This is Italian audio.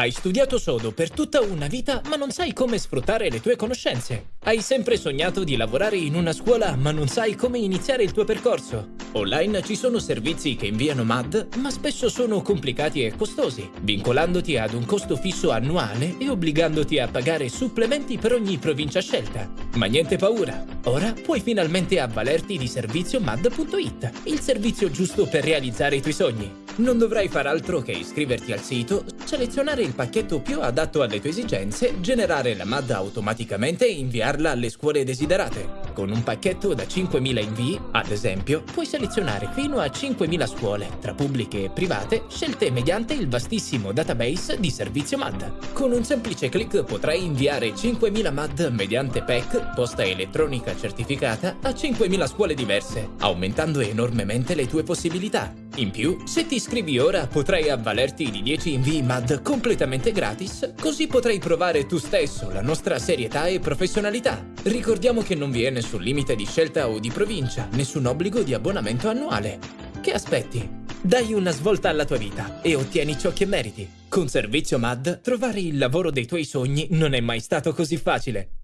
Hai studiato sodo per tutta una vita ma non sai come sfruttare le tue conoscenze. Hai sempre sognato di lavorare in una scuola ma non sai come iniziare il tuo percorso. Online ci sono servizi che inviano MAD ma spesso sono complicati e costosi, vincolandoti ad un costo fisso annuale e obbligandoti a pagare supplementi per ogni provincia scelta. Ma niente paura, ora puoi finalmente avvalerti di servizio MAD.it, il servizio giusto per realizzare i tuoi sogni. Non dovrai far altro che iscriverti al sito, selezionare il pacchetto più adatto alle tue esigenze, generare la MAD automaticamente e inviarla alle scuole desiderate. Con un pacchetto da 5.000 invii, ad esempio, puoi selezionare fino a 5.000 scuole, tra pubbliche e private, scelte mediante il vastissimo database di servizio MAD. Con un semplice clic potrai inviare 5.000 MAD mediante PEC, posta elettronica certificata, a 5.000 scuole diverse, aumentando enormemente le tue possibilità. In più, se ti iscrivi ora potrai avvalerti di 10 invii MAD completamente gratis, così potrai provare tu stesso la nostra serietà e professionalità. Ricordiamo che non vi è nessun limite di scelta o di provincia, nessun obbligo di abbonamento annuale. Che aspetti? Dai una svolta alla tua vita e ottieni ciò che meriti. Con Servizio MAD, trovare il lavoro dei tuoi sogni non è mai stato così facile.